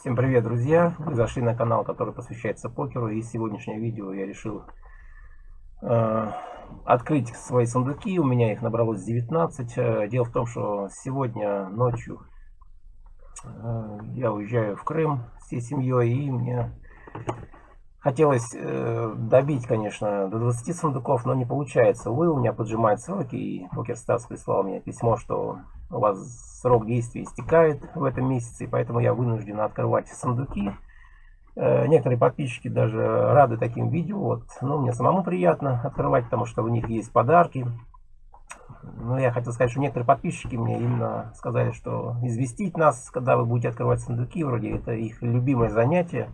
Всем привет, друзья! Вы зашли на канал, который посвящается покеру, и сегодняшнее видео я решил э, открыть свои сундуки. У меня их набралось 19. Э, дело в том, что сегодня ночью э, я уезжаю в Крым всей семьей, и мне хотелось э, добить, конечно, до 20 сундуков, но не получается. Увы, у меня поджимают сроки, и PokerStars прислал мне письмо, что у вас срок действия истекает в этом месяце, и поэтому я вынужден открывать сундуки. Э, некоторые подписчики даже рады таким видео. Вот, ну, мне самому приятно открывать, потому что у них есть подарки. Но я хотел сказать, что некоторые подписчики мне именно сказали, что известить нас, когда вы будете открывать сундуки, вроде это их любимое занятие.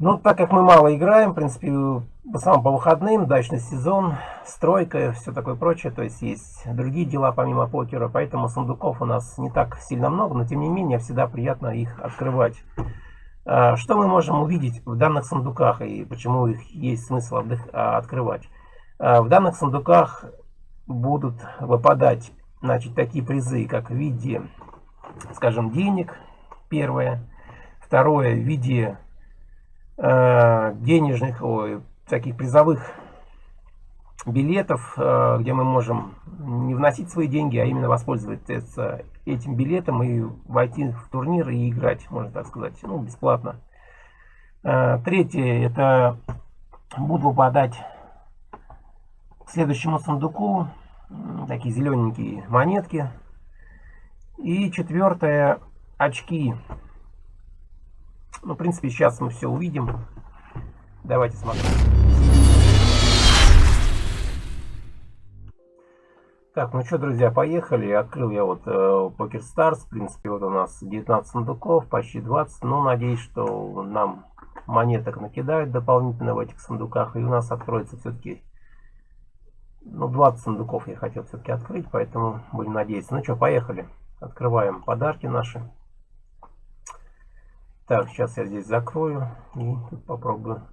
Ну, так как мы мало играем, в принципе, в основном по выходным, дачный сезон, стройка, все такое прочее, то есть есть другие дела помимо покера, поэтому сундуков у нас не так сильно много, но тем не менее всегда приятно их открывать. А, что мы можем увидеть в данных сундуках и почему их есть смысл а, открывать? А, в данных сундуках будут выпадать значит, такие призы, как в виде, скажем, денег, первое, второе в виде денежных, ой, таких призовых билетов, э, где мы можем не вносить свои деньги, а именно воспользоваться этим билетом и войти в турнир и играть, можно так сказать, ну, бесплатно. Э, третье, это буду выпадать к следующему сундуку такие зелененькие монетки. И четвертое, очки ну, в принципе, сейчас мы все увидим. Давайте смотреть. Так, ну что, друзья, поехали. Открыл я вот э, Poker. В принципе, вот у нас 19 сундуков, почти 20. Ну, надеюсь, что нам монеток накидают дополнительно в этих сундуках. И у нас откроется все-таки... Ну, 20 сундуков я хотел все-таки открыть, поэтому будем надеяться. Ну что, поехали. Открываем подарки наши. Так, сейчас я здесь закрою и тут попробую.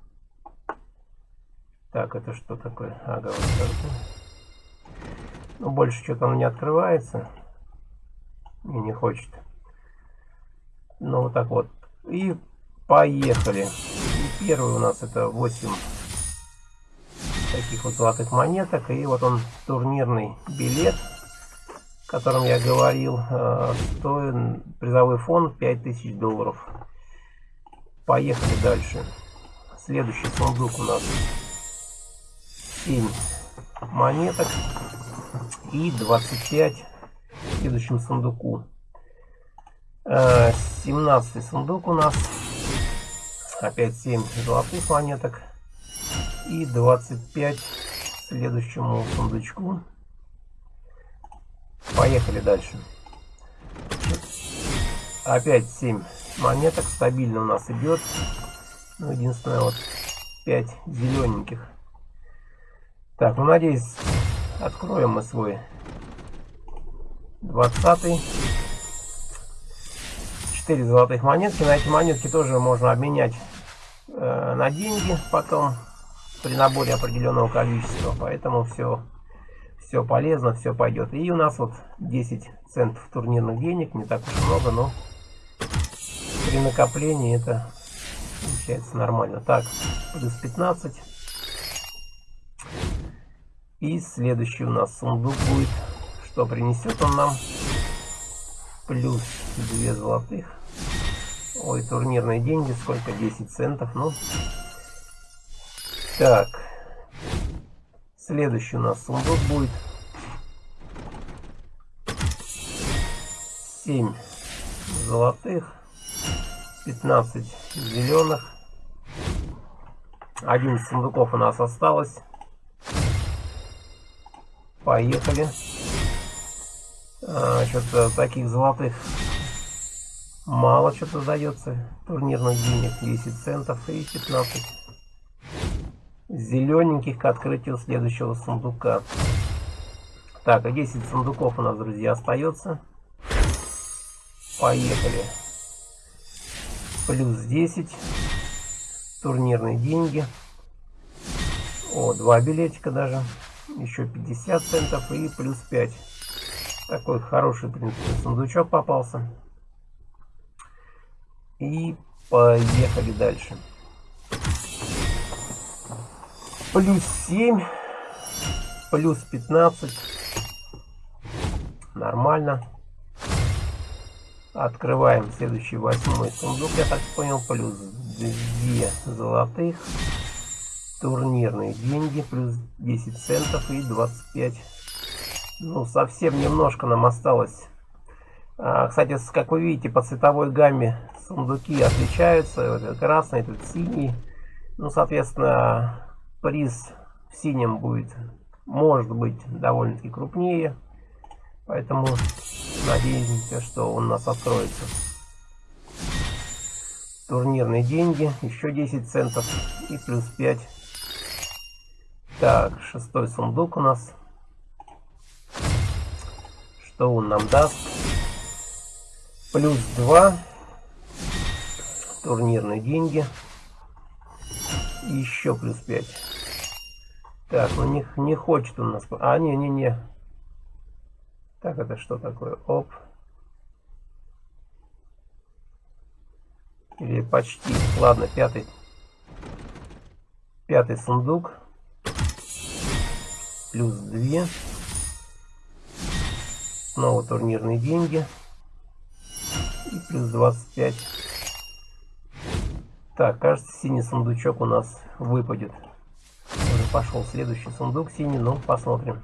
Так, это что такое? Ага, вот так. Ну, больше что-то он не открывается. И не хочет. Ну, вот так вот. И поехали. И первый у нас это 8 таких вот золотых монеток. И вот он турнирный билет, о котором я говорил. Э, стоит призовой фонд 5000 долларов. Поехали дальше. Следующий сундук у нас 7 монеток и 25 в следующем сундуку. 17 э, сундук у нас. Опять 7 золотых монеток. И 25 следующему сундучку. Поехали дальше. Опять 7 монеток стабильно у нас идет. Ну, единственное, вот 5 зелененьких. Так, ну, надеюсь, откроем мы свой 20 4 золотых монетки. На эти монетки тоже можно обменять э, на деньги потом при наборе определенного количества. Поэтому все, все полезно, все пойдет. И у нас вот 10 центов турнирных денег. Не так уж много, но при накоплении это получается нормально. Так, плюс 15. И следующий у нас сундук будет. Что принесет он нам? Плюс 2 золотых. Ой, турнирные деньги. Сколько? 10 центов. Ну. Так. Следующий у нас сундук будет. 7 золотых. 15 зеленых. 11 сундуков у нас осталось. Поехали. А, Что-то таких золотых мало что-то дается. Турнирных денег 10 центов и 15 зелененьких к открытию следующего сундука. Так, а 10 сундуков у нас, друзья, остается. Поехали плюс 10 турнирные деньги о два билетика даже еще 50 центов и плюс 5 такой хороший в принципе сундучок попался И поехали дальше. Плюс 7. Плюс 15. Нормально. Открываем следующий восьмой сундук, я так понял, плюс 2 золотых. Турнирные деньги, плюс 10 центов и 25. Ну, совсем немножко нам осталось. А, кстати, как вы видите, по цветовой гамме сундуки отличаются. Вот красный, тут синий. Ну, соответственно, приз в синем будет, может быть, довольно-таки крупнее. Поэтому надеемся, что он нас откроется. Турнирные деньги, еще 10 центов и плюс 5. Так, шестой сундук у нас. Что он нам даст? Плюс 2. Турнирные деньги. И еще плюс 5. Так, у них не хочет у нас... А, не-не-не. Так, это что такое? Оп. Или почти. Ладно, пятый. Пятый сундук. Плюс 2. Снова турнирные деньги. И плюс 25. Так, кажется, синий сундучок у нас выпадет. Уже пошел следующий сундук синий, но посмотрим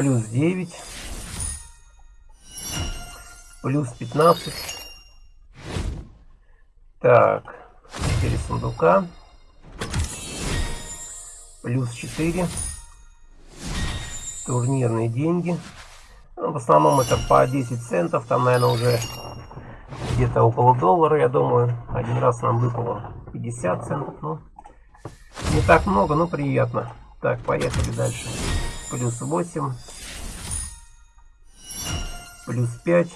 плюс 9, плюс 15. Так, 4 сундука, плюс 4, турнирные деньги. Ну, в основном это по 10 центов, там, наверное, уже где-то около доллара, я думаю. Один раз нам выпало 50 центов, ну, не так много, но приятно. Так, поехали дальше плюс 8, плюс 5.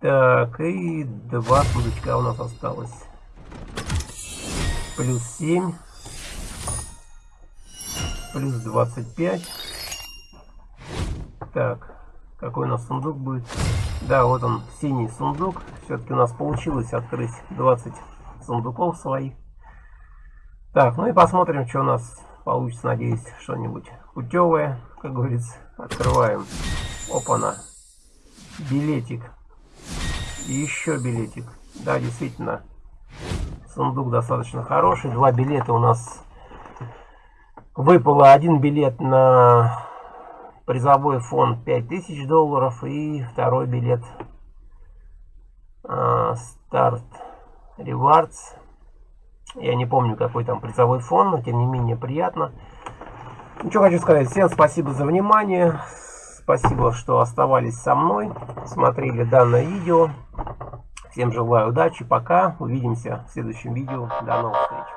Так, и два сундучка у нас осталось. Плюс 7, плюс 25. Так, какой у нас сундук будет? Да, вот он, синий сундук. Все-таки у нас получилось открыть 20 сундуков своих. Так, ну и посмотрим, что у нас получится, надеюсь, что-нибудь путевое, как говорится. Открываем. Опа-на. Билетик. И еще билетик. Да, действительно, сундук достаточно хороший. Два билета у нас выпало. Один билет на призовой фонд 5000 долларов и второй билет старт uh, Rewards я не помню, какой там призовой фон, но тем не менее приятно. Что хочу сказать. Всем спасибо за внимание. Спасибо, что оставались со мной, смотрели данное видео. Всем желаю удачи, пока. Увидимся в следующем видео. До новых встреч.